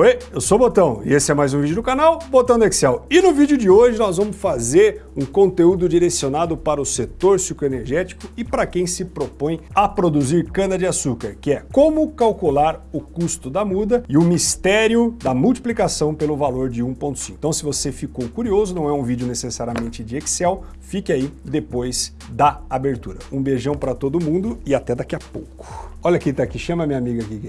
Oi, eu sou o Botão e esse é mais um vídeo do canal Botão do Excel. E no vídeo de hoje nós vamos fazer um conteúdo direcionado para o setor sucroenergético e para quem se propõe a produzir cana-de-açúcar, que é como calcular o custo da muda e o mistério da multiplicação pelo valor de 1.5. Então se você ficou curioso, não é um vídeo necessariamente de Excel, fique aí depois da abertura. Um beijão para todo mundo e até daqui a pouco. Olha quem tá aqui, chama minha amiga aqui, que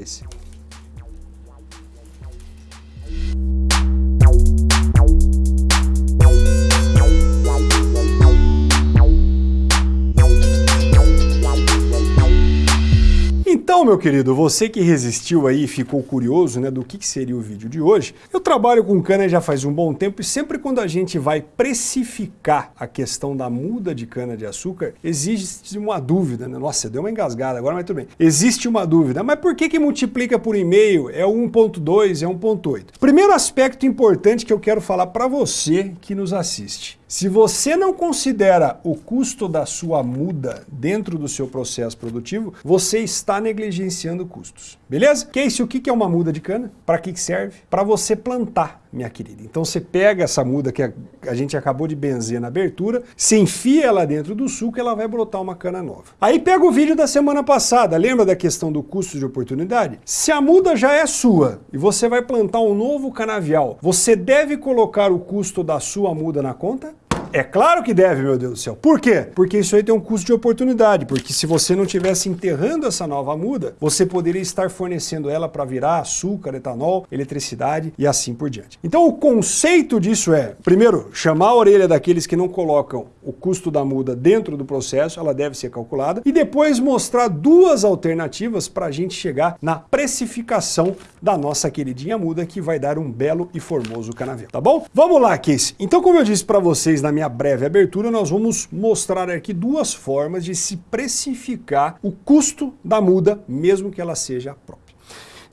Então, meu querido, você que resistiu aí e ficou curioso né, do que seria o vídeo de hoje, eu trabalho com cana já faz um bom tempo e sempre quando a gente vai precificar a questão da muda de cana-de-açúcar, existe uma dúvida, né? Nossa, deu uma engasgada agora, mas tudo bem. Existe uma dúvida, mas por que que multiplica por e-mail? É 1.2, é 1.8? Primeiro aspecto importante que eu quero falar para você que nos assiste. Se você não considera o custo da sua muda dentro do seu processo produtivo, você está negligenciando custos. Beleza? Casey, o que é uma muda de cana? Para que serve? Para você plantar minha querida. Então você pega essa muda que a gente acabou de benzer na abertura, se enfia ela dentro do suco, ela vai brotar uma cana nova. Aí pega o vídeo da semana passada, lembra da questão do custo de oportunidade? Se a muda já é sua e você vai plantar um novo canavial, você deve colocar o custo da sua muda na conta? É claro que deve, meu Deus do céu. Por quê? Porque isso aí tem um custo de oportunidade, porque se você não tivesse enterrando essa nova muda, você poderia estar fornecendo ela para virar açúcar, etanol, eletricidade e assim por diante. Então o conceito disso é, primeiro, chamar a orelha daqueles que não colocam o custo da muda dentro do processo, ela deve ser calculada, e depois mostrar duas alternativas para a gente chegar na precificação da nossa queridinha muda, que vai dar um belo e formoso canavial, tá bom? Vamos lá, Casey. Então, como eu disse para vocês na minha breve abertura, nós vamos mostrar aqui duas formas de se precificar o custo da muda, mesmo que ela seja própria.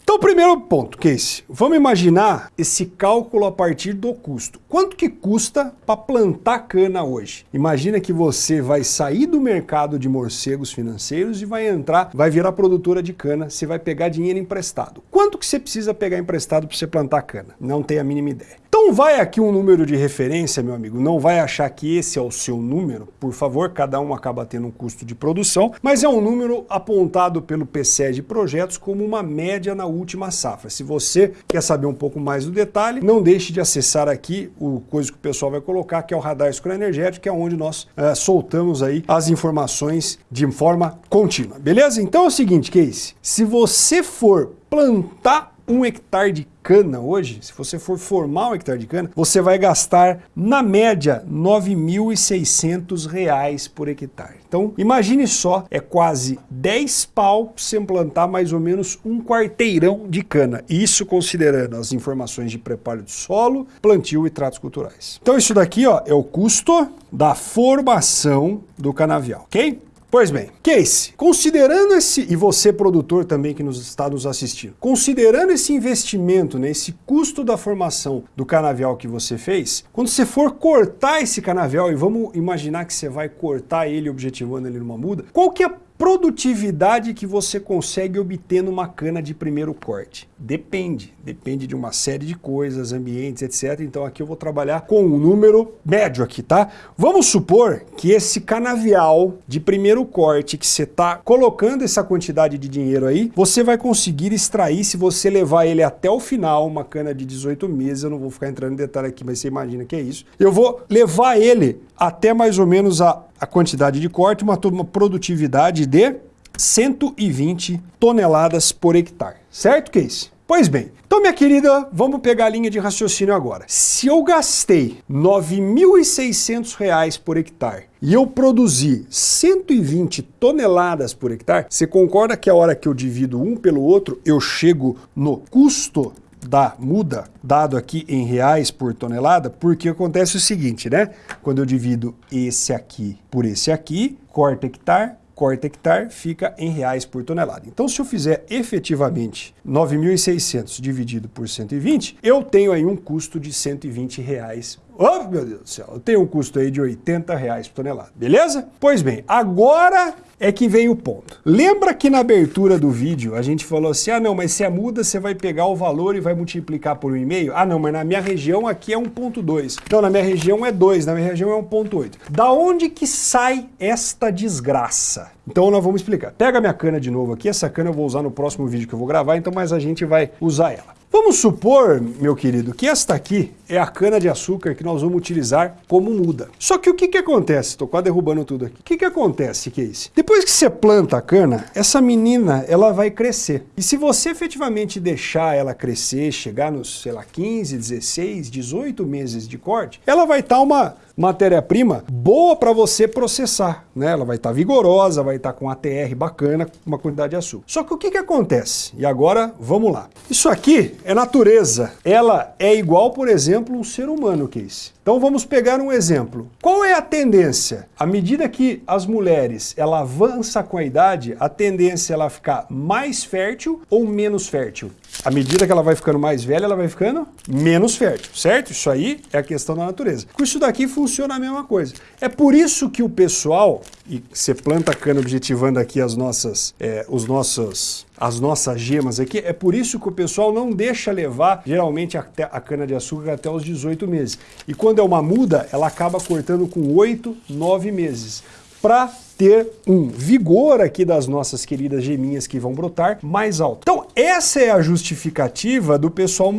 Então, primeiro ponto, Case, vamos imaginar esse cálculo a partir do custo. Quanto que custa para plantar cana hoje? Imagina que você vai sair do mercado de morcegos financeiros e vai entrar, vai virar produtora de cana, você vai pegar dinheiro emprestado. Quanto que você precisa pegar emprestado para você plantar cana? Não tem a mínima ideia. Então vai aqui um número de referência, meu amigo, não vai achar que esse é o seu número, por favor, cada um acaba tendo um custo de produção, mas é um número apontado pelo PCE de projetos como uma média na última safra. Se você quer saber um pouco mais do detalhe, não deixe de acessar aqui o coisa que o pessoal vai colocar, que é o radar energético, que é onde nós é, soltamos aí as informações de forma contínua, beleza? Então é o seguinte, Case, se você for plantar um hectare de cana hoje, se você for formar um hectare de cana, você vai gastar, na média, R$ 9.600 por hectare. Então, imagine só, é quase 10 pau para você plantar mais ou menos um quarteirão de cana. Isso considerando as informações de preparo de solo, plantio e tratos culturais. Então, isso daqui ó, é o custo da formação do canavial, ok? Pois bem, Case, considerando esse, e você produtor também que nos está nos assistindo, considerando esse investimento, né, esse custo da formação do canavial que você fez, quando você for cortar esse canavial, e vamos imaginar que você vai cortar ele objetivando ele numa muda, qual que é a produtividade que você consegue obter numa cana de primeiro corte? Depende, depende de uma série de coisas, ambientes, etc. Então aqui eu vou trabalhar com um número médio aqui, tá? Vamos supor que esse canavial de primeiro corte que você está colocando essa quantidade de dinheiro aí, você vai conseguir extrair se você levar ele até o final, uma cana de 18 meses, eu não vou ficar entrando em detalhe aqui, mas você imagina que é isso. Eu vou levar ele até mais ou menos a, a quantidade de corte, uma, produtividade de 120 toneladas por hectare. Certo, Case? Pois bem, então minha querida, vamos pegar a linha de raciocínio agora. Se eu gastei R$ 9.600 por hectare e eu produzi 120 toneladas por hectare, você concorda que a hora que eu divido um pelo outro, eu chego no custo da muda, dado aqui em reais por tonelada, porque acontece o seguinte, né? Quando eu divido esse aqui por esse aqui, corta hectare, corta hectare fica em reais por tonelada. Então, se eu fizer efetivamente 9.600 dividido por 120, eu tenho aí um custo de 120 reais Oh, meu Deus do céu, tenho um custo aí de 80 reais por tonelada, beleza? Pois bem, agora é que vem o ponto. Lembra que na abertura do vídeo a gente falou assim, ah não, mas se é muda você vai pegar o valor e vai multiplicar por 1,5? Ah não, mas na minha região aqui é 1,2. Então na minha região é 2, na minha região é 1,8. Da onde que sai esta desgraça? Então nós vamos explicar. Pega minha cana de novo aqui, essa cana eu vou usar no próximo vídeo que eu vou gravar, então mas a gente vai usar ela. Vamos supor, meu querido, que esta aqui é a cana de açúcar que nós vamos utilizar como muda. Só que o que que acontece? Estou quase derrubando tudo aqui. O que que acontece, Casey? Depois que você planta a cana, essa menina, ela vai crescer. E se você efetivamente deixar ela crescer, chegar nos, sei lá, 15, 16, 18 meses de corte, ela vai estar tá uma matéria-prima boa para você processar, né? Ela vai estar tá vigorosa, vai estar tá com ATR bacana, uma quantidade de açúcar. Só que o que que acontece? E agora, vamos lá. Isso aqui é natureza. Ela é igual, por exemplo, um ser humano, Case. Então vamos pegar um exemplo. Qual é a tendência? À medida que as mulheres ela avança com a idade, a tendência é ela ficar mais fértil ou menos fértil? À medida que ela vai ficando mais velha, ela vai ficando menos fértil, certo? Isso aí é a questão da natureza. Com isso daqui funciona a mesma coisa. É por isso que o pessoal, e você planta cana objetivando aqui as nossas, é, os nossos as nossas gemas aqui, é por isso que o pessoal não deixa levar, geralmente, a, a cana-de-açúcar até os 18 meses. E quando é uma muda, ela acaba cortando com 8, 9 meses. Para ter um vigor aqui das nossas queridas geminhas que vão brotar mais alto. Então essa é a justificativa do pessoal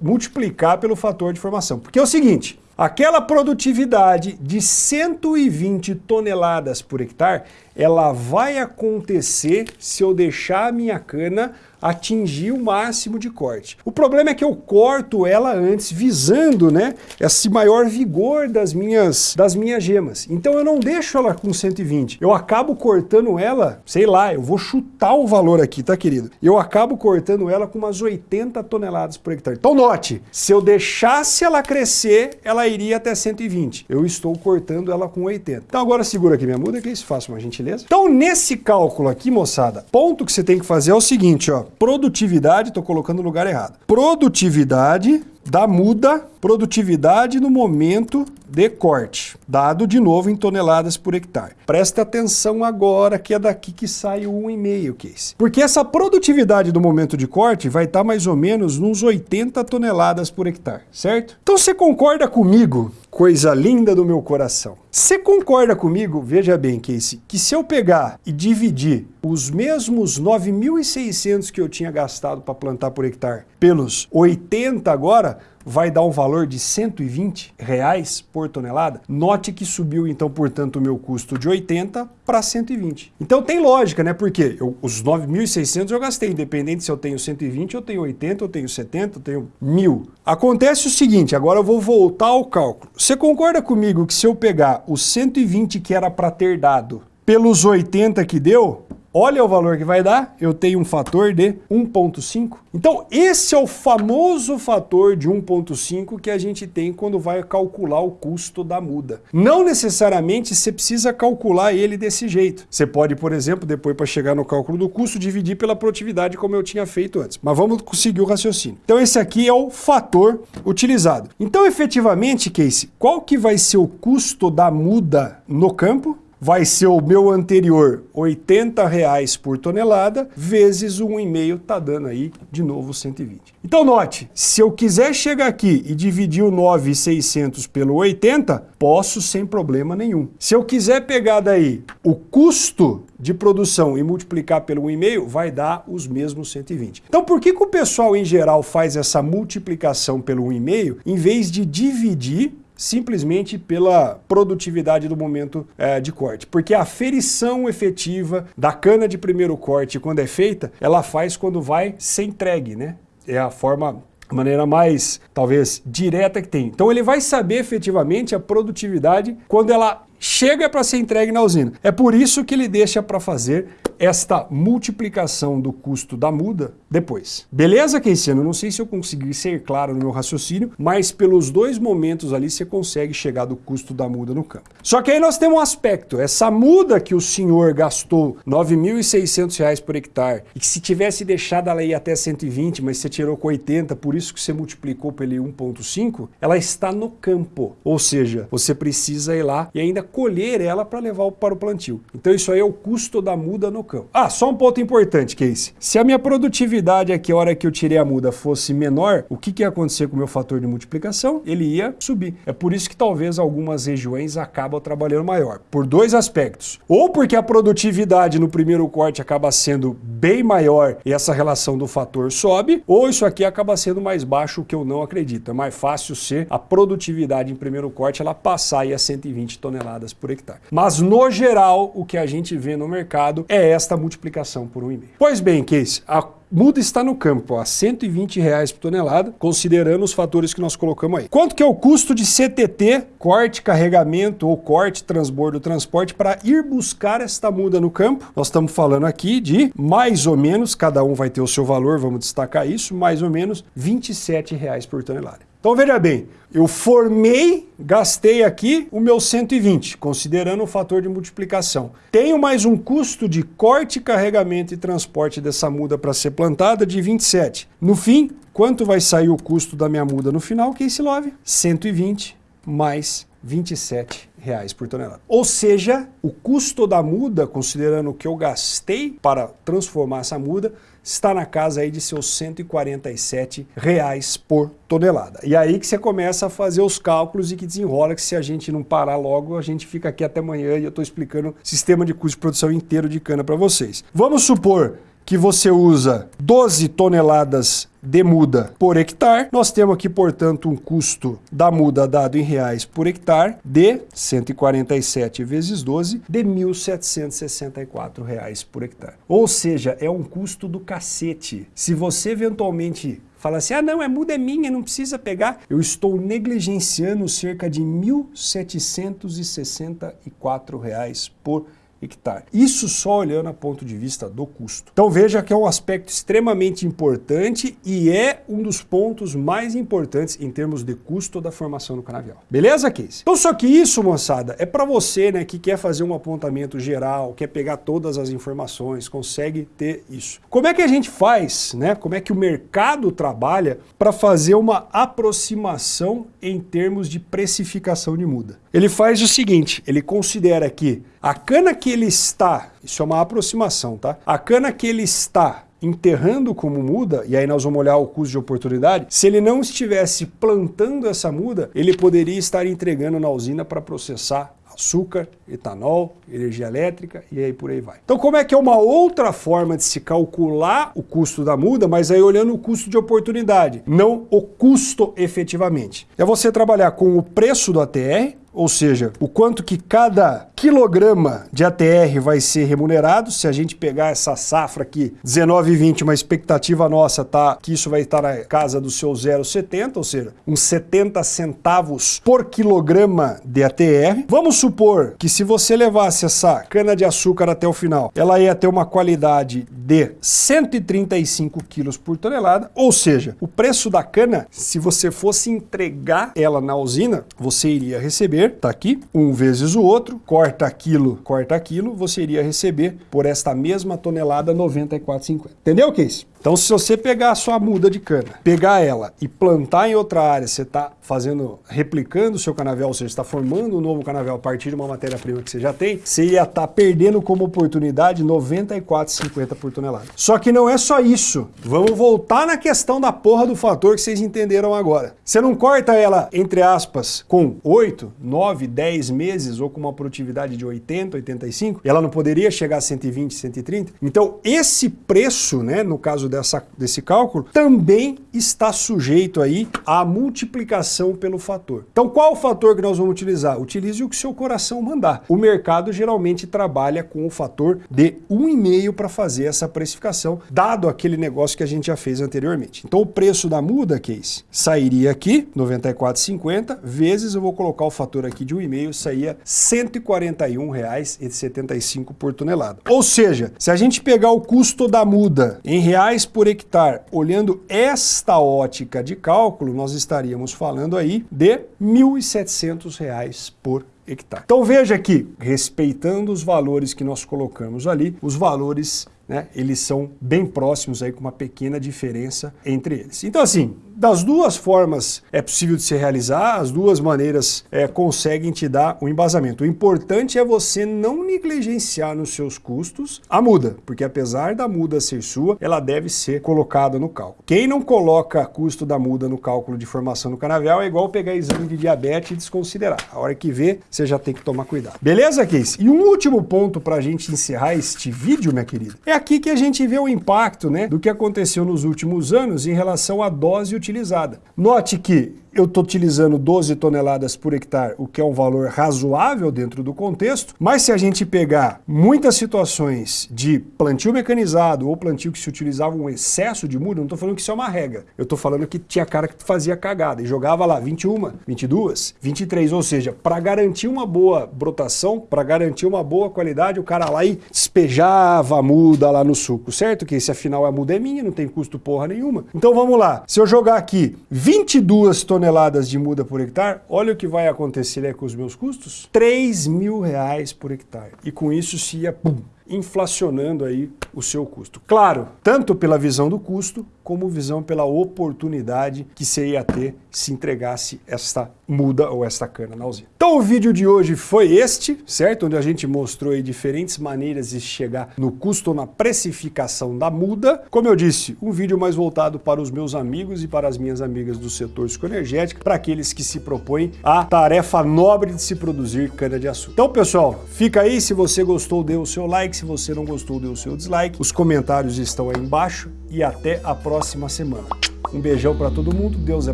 multiplicar pelo fator de formação. Porque é o seguinte, Aquela produtividade de 120 toneladas por hectare, ela vai acontecer se eu deixar a minha cana atingir o máximo de corte. O problema é que eu corto ela antes, visando né, esse maior vigor das minhas, das minhas gemas. Então eu não deixo ela com 120. Eu acabo cortando ela, sei lá, eu vou chutar o valor aqui, tá querido? Eu acabo cortando ela com umas 80 toneladas por hectare. Então note, se eu deixasse ela crescer, ela iria até 120. Eu estou cortando ela com 80. Então agora segura aqui minha muda que isso faça uma gentileza. Então nesse cálculo aqui, moçada, ponto que você tem que fazer é o seguinte, ó produtividade, estou colocando no lugar errado. Produtividade da muda, produtividade no momento de corte, dado de novo em toneladas por hectare. Preste atenção agora que é daqui que sai o 1,5 case. Porque essa produtividade do momento de corte vai estar tá mais ou menos nos 80 toneladas por hectare, certo? Então você concorda comigo, coisa linda do meu coração? Você concorda comigo, veja bem, Casey, que se eu pegar e dividir os mesmos 9.600 que eu tinha gastado para plantar por hectare pelos 80 agora, vai dar um valor de 120 reais por tonelada. Note que subiu então, portanto, o meu custo de 80 para 120. Então tem lógica, né? Porque eu, os 9.600 eu gastei, independente se eu tenho 120, eu tenho 80, eu tenho 70, eu tenho 1.000. Acontece o seguinte, agora eu vou voltar ao cálculo. Você concorda comigo que se eu pegar os 120 que era para ter dado pelos 80 que deu, Olha o valor que vai dar, eu tenho um fator de 1.5. Então esse é o famoso fator de 1.5 que a gente tem quando vai calcular o custo da muda. Não necessariamente você precisa calcular ele desse jeito. Você pode, por exemplo, depois para chegar no cálculo do custo, dividir pela produtividade como eu tinha feito antes. Mas vamos conseguir o raciocínio. Então esse aqui é o fator utilizado. Então efetivamente, Casey, qual que vai ser o custo da muda no campo? Vai ser o meu anterior 80 reais por tonelada, vezes 1,5 tá dando aí de novo 120. Então note, se eu quiser chegar aqui e dividir o 9,600 pelo 80, posso sem problema nenhum. Se eu quiser pegar daí o custo de produção e multiplicar pelo 1,5, vai dar os mesmos 120. Então por que, que o pessoal em geral faz essa multiplicação pelo 1,5 em vez de dividir simplesmente pela produtividade do momento é, de corte. Porque a ferição efetiva da cana de primeiro corte, quando é feita, ela faz quando vai ser entregue, né? É a forma a maneira mais, talvez, direta que tem. Então ele vai saber efetivamente a produtividade quando ela chega para ser entregue na usina. É por isso que ele deixa para fazer esta multiplicação do custo da muda depois. Beleza, Keiciano? Não sei se eu consegui ser claro no meu raciocínio, mas pelos dois momentos ali você consegue chegar do custo da muda no campo. Só que aí nós temos um aspecto, essa muda que o senhor gastou R$ 9.600 por hectare e que se tivesse deixado ela ir até 120, mas você tirou com 80, por isso que você multiplicou pelo 1.5, ela está no campo. Ou seja, você precisa ir lá e ainda colher ela para levar para o plantio. Então isso aí é o custo da muda no campo. Ah, só um ponto importante, Casey. Se a minha produtividade aqui, a hora que eu tirei a muda, fosse menor, o que, que ia acontecer com o meu fator de multiplicação? Ele ia subir. É por isso que talvez algumas regiões acabam trabalhando maior. Por dois aspectos. Ou porque a produtividade no primeiro corte acaba sendo bem maior e essa relação do fator sobe, ou isso aqui acaba sendo mais baixo, o que eu não acredito. É mais fácil ser a produtividade em primeiro corte ela passar aí a 120 toneladas por hectare. Mas no geral, o que a gente vê no mercado é esta multiplicação por 1,5. Pois bem, Case, a muda está no campo a 120 reais por tonelada, considerando os fatores que nós colocamos aí. Quanto que é o custo de CTT, corte, carregamento ou corte, transbordo, transporte, para ir buscar esta muda no campo? Nós estamos falando aqui de mais ou menos, cada um vai ter o seu valor, vamos destacar isso, mais ou menos 27 reais por tonelada. Então veja bem, eu formei, gastei aqui o meu 120, considerando o fator de multiplicação. Tenho mais um custo de corte, carregamento e transporte dessa muda para ser plantada de 27. No fim, quanto vai sair o custo da minha muda no final, Case Love? 120 mais 27 reais por tonelada. Ou seja, o custo da muda, considerando o que eu gastei para transformar essa muda, está na casa aí de seus 147 reais por tonelada. E aí que você começa a fazer os cálculos e que desenrola que se a gente não parar logo, a gente fica aqui até amanhã e eu estou explicando o sistema de custo de produção inteiro de cana para vocês. Vamos supor que você usa 12 toneladas de muda por hectare. Nós temos aqui, portanto, um custo da muda dado em reais por hectare de 147 vezes 12 de 1.764 reais por hectare. Ou seja, é um custo do cacete. Se você eventualmente fala assim, ah não, é muda é minha, não precisa pegar. Eu estou negligenciando cerca de 1.764 reais por hectare hectare. Isso só olhando a ponto de vista do custo. Então veja que é um aspecto extremamente importante e é um dos pontos mais importantes em termos de custo da formação do canavial. Beleza, Case? Então só que isso, moçada, é para você né, que quer fazer um apontamento geral, quer pegar todas as informações, consegue ter isso. Como é que a gente faz, né? Como é que o mercado trabalha para fazer uma aproximação em termos de precificação de muda? Ele faz o seguinte, ele considera que a cana que ele está, isso é uma aproximação, tá? A cana que ele está enterrando como muda, e aí nós vamos olhar o custo de oportunidade, se ele não estivesse plantando essa muda, ele poderia estar entregando na usina para processar açúcar, etanol, energia elétrica e aí por aí vai. Então como é que é uma outra forma de se calcular o custo da muda, mas aí olhando o custo de oportunidade, não o custo efetivamente. É você trabalhar com o preço do ATR, ou seja, o quanto que cada quilograma de ATR vai ser remunerado, se a gente pegar essa safra aqui, 19,20, uma expectativa nossa tá que isso vai estar na casa do seu 0,70, ou seja, uns 70 centavos por quilograma de ATR. Vamos supor que se você levasse essa cana de açúcar até o final, ela ia ter uma qualidade de 135 quilos por tonelada, ou seja, o preço da cana, se você fosse entregar ela na usina, você iria receber receber, tá aqui, um vezes o outro, corta aquilo, corta aquilo, você iria receber por esta mesma tonelada 94,50. Entendeu, Case? Então, se você pegar a sua muda de cana, pegar ela e plantar em outra área, você está fazendo, replicando o seu canavial, ou seja, está formando um novo canavial a partir de uma matéria-prima que você já tem, você ia estar tá perdendo como oportunidade 94,50 por tonelada. Só que não é só isso. Vamos voltar na questão da porra do fator que vocês entenderam agora. Você não corta ela, entre aspas, com 8, 9, 10 meses ou com uma produtividade de 80, 85, e ela não poderia chegar a 120, 130? Então, esse preço, né, no caso dessa, desse cálculo, também está sujeito aí à multiplicação pelo fator. Então qual o fator que nós vamos utilizar? Utilize o que seu coração mandar. O mercado geralmente trabalha com o fator de 1,5 para fazer essa precificação, dado aquele negócio que a gente já fez anteriormente. Então o preço da muda, Case, sairia aqui, 94,50, vezes eu vou colocar o fator aqui de 1,5, saía R$ 141,75 por tonelada. Ou seja, se a gente pegar o custo da muda em reais por hectare, olhando esta ótica de cálculo, nós estaríamos falando aí de R$ 1.700 por hectare. Então veja que, respeitando os valores que nós colocamos ali, os valores, né, eles são bem próximos aí com uma pequena diferença entre eles. Então assim, das duas formas é possível de se realizar, as duas maneiras é, conseguem te dar o um embasamento. O importante é você não negligenciar nos seus custos a muda, porque apesar da muda ser sua, ela deve ser colocada no cálculo. Quem não coloca custo da muda no cálculo de formação no canavial é igual pegar exame de diabetes e desconsiderar. A hora que vê, você já tem que tomar cuidado. Beleza, Case? E um último ponto para a gente encerrar este vídeo, minha querida, é aqui que a gente vê o impacto né, do que aconteceu nos últimos anos em relação à dose utilizada utilizada. Note que eu estou utilizando 12 toneladas por hectare, o que é um valor razoável dentro do contexto, mas se a gente pegar muitas situações de plantio mecanizado ou plantio que se utilizava um excesso de muda, não estou falando que isso é uma regra, eu estou falando que tinha cara que fazia cagada e jogava lá 21, 22, 23, ou seja, para garantir uma boa brotação, para garantir uma boa qualidade, o cara lá e despejava a muda lá no suco, certo? Que esse afinal a muda é minha, não tem custo porra nenhuma. Então vamos lá, se eu jogar aqui 22 toneladas toneladas de muda por hectare, olha o que vai acontecer com os meus custos, 3 mil reais por hectare. E com isso se ia, pum, inflacionando aí o seu custo. Claro, tanto pela visão do custo, como visão pela oportunidade que você ia ter se entregasse esta muda ou esta cana na usina. Então o vídeo de hoje foi este, certo? Onde a gente mostrou diferentes maneiras de chegar no custo ou na precificação da muda. Como eu disse, um vídeo mais voltado para os meus amigos e para as minhas amigas do setor psicoenergético, para aqueles que se propõem a tarefa nobre de se produzir cana-de-açúcar. Então pessoal, fica aí, se você gostou, dê o seu like, se você não gostou, dê o seu dislike. Os comentários estão aí embaixo e até a próxima semana. Um beijão para todo mundo, Deus é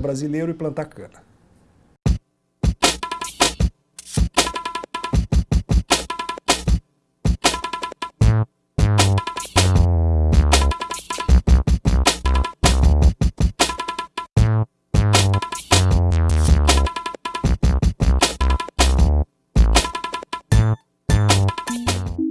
brasileiro e planta cana.